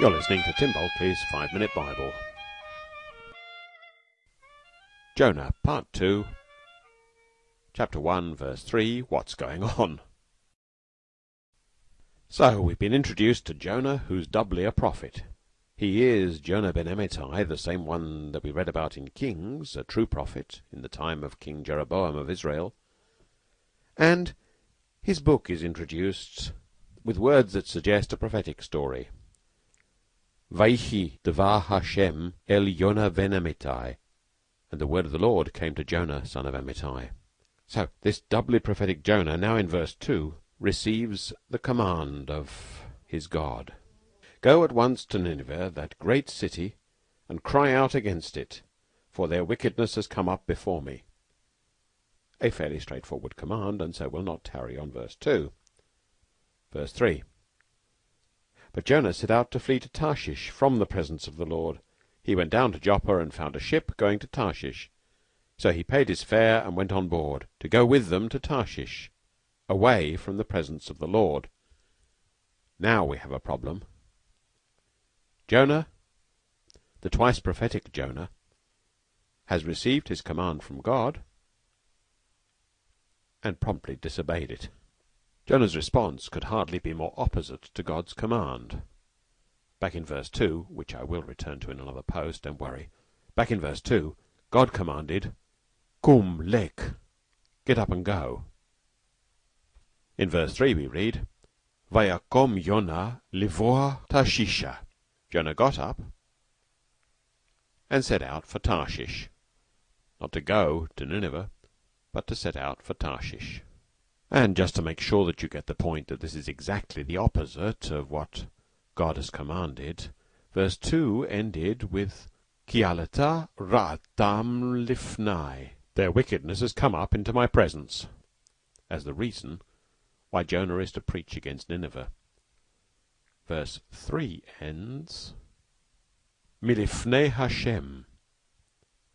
You're listening to Tim Bulkeley's Five Minute Bible. Jonah, Part 2, Chapter 1, Verse 3 What's Going On? So, we've been introduced to Jonah, who's doubly a prophet. He is Jonah ben Amittai, the same one that we read about in Kings, a true prophet, in the time of King Jeroboam of Israel. And his book is introduced with words that suggest a prophetic story. Vaihi devar Hashem el Yonah ben Amittai, and the word of the Lord came to Jonah son of Amittai. So this doubly prophetic Jonah, now in verse two, receives the command of his God. Go at once to Nineveh, that great city, and cry out against it, for their wickedness has come up before me. A fairly straightforward command, and so will not tarry on verse two. Verse three. But Jonah set out to flee to Tarshish from the presence of the Lord. He went down to Joppa and found a ship going to Tarshish. So he paid his fare and went on board, to go with them to Tarshish, away from the presence of the Lord. Now we have a problem. Jonah, the twice prophetic Jonah, has received his command from God and promptly disobeyed it. Jonah's response could hardly be more opposite to God's command. Back in verse 2, which I will return to in another post, don't worry. Back in verse 2, God commanded, Kum lek, get up and go. In verse 3 we read, Vayakom Yonah livoa Tarshisha. Jonah got up and set out for Tarshish. Not to go to Nineveh, but to set out for Tarshish. And just to make sure that you get the point that this is exactly the opposite of what God has commanded, verse 2 ended with Kialata Ra'atam Lifnai. Their wickedness has come up into my presence, as the reason why Jonah is to preach against Nineveh. Verse 3 ends Milifnei Hashem,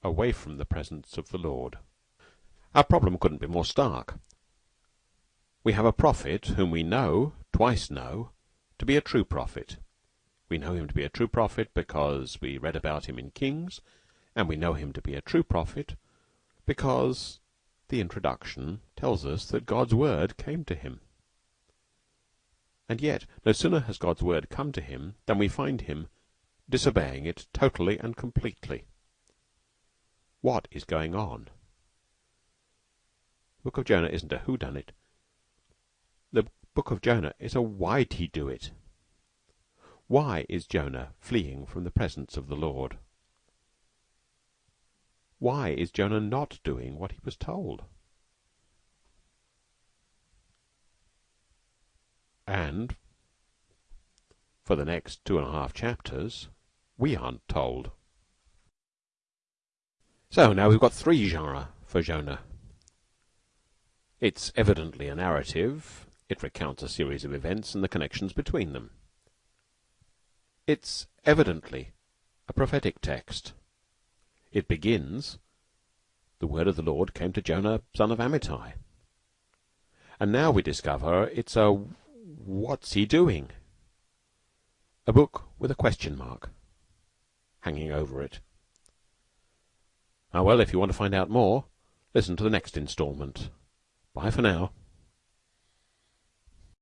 away from the presence of the Lord. Our problem couldn't be more stark. We have a prophet whom we know, twice know, to be a true prophet. We know him to be a true prophet because we read about him in Kings, and we know him to be a true prophet because the introduction tells us that God's word came to him. And yet, no sooner has God's word come to him than we find him disobeying it totally and completely. What is going on? The book of Jonah isn't a whodunit. Book of Jonah is a why'd he do it? Why is Jonah fleeing from the presence of the Lord? Why is Jonah not doing what he was told? And for the next two and a half chapters, we aren't told. So now we've got three genres for Jonah. It's evidently a narrative, it recounts a series of events and the connections between them. It's evidently a prophetic text. It begins, The word of the Lord came to Jonah, son of Amittai. And now we discover it's a What's he doing? A book with a question mark hanging over it. Ah, well, if you want to find out more, listen to the next instalment. Bye for now.